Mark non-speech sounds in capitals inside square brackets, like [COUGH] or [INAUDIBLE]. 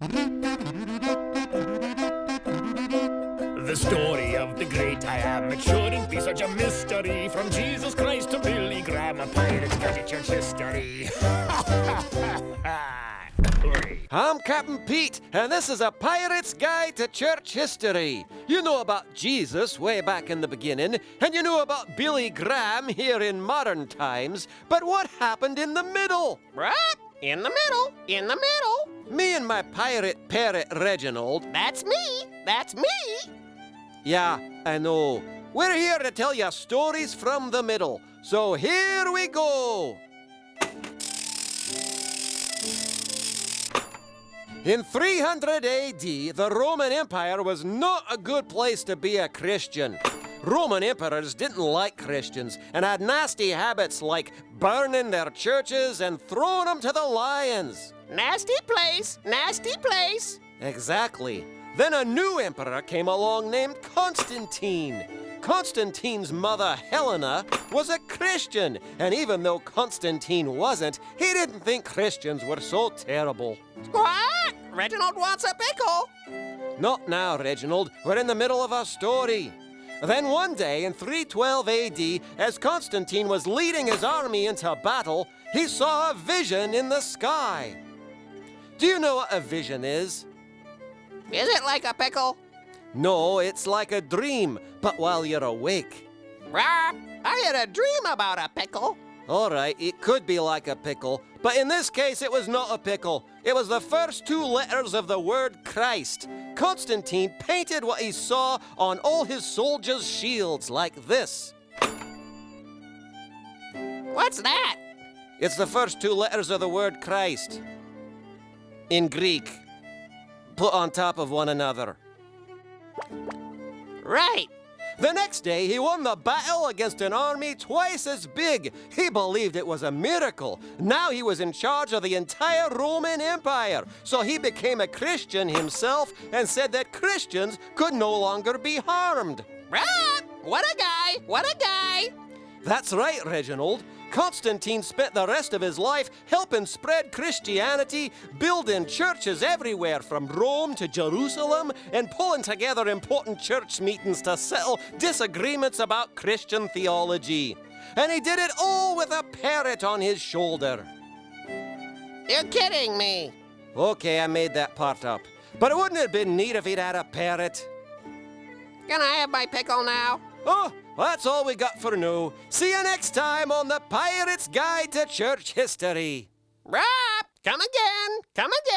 The story of the great I am. It shouldn't be such a mystery. From Jesus Christ to Billy Graham, a pirate's guide to church history. [LAUGHS] I'm Captain Pete, and this is a Pirate's Guide to Church History. You know about Jesus way back in the beginning, and you know about Billy Graham here in modern times, but what happened in the middle? Right? In the middle. In the middle. Me and my pirate parrot Reginald. That's me. That's me. Yeah, I know. We're here to tell you stories from the middle. So here we go. In 300 AD, the Roman Empire was not a good place to be a Christian. Roman emperors didn't like Christians and had nasty habits like burning their churches and throwing them to the lions. Nasty place. Nasty place. Exactly. Then a new emperor came along named Constantine. Constantine's mother, Helena, was a Christian, and even though Constantine wasn't, he didn't think Christians were so terrible. What? Reginald wants a pickle. Not now, Reginald. We're in the middle of our story. Then one day in 312 AD, as Constantine was leading his army into battle, he saw a vision in the sky. Do you know what a vision is? Is it like a pickle? No, it's like a dream, but while you're awake. Rah! I had a dream about a pickle. All right, it could be like a pickle, but in this case, it was not a pickle. It was the first two letters of the word Christ. Constantine painted what he saw on all his soldiers' shields like this. What's that? It's the first two letters of the word Christ. In Greek, put on top of one another. Right. The next day, he won the battle against an army twice as big. He believed it was a miracle. Now he was in charge of the entire Roman Empire. So he became a Christian himself and said that Christians could no longer be harmed. What a guy. What a guy. That's right, Reginald. Constantine spent the rest of his life helping spread Christianity, building churches everywhere from Rome to Jerusalem, and pulling together important church meetings to settle disagreements about Christian theology. And he did it all with a parrot on his shoulder. You're kidding me. Okay, I made that part up. But it wouldn't have been neat if he'd had a parrot. Can I have my pickle now? Oh, that's all we got for now. See you next time on the Pirate's Guide to Church History. Rap! come again. Come again.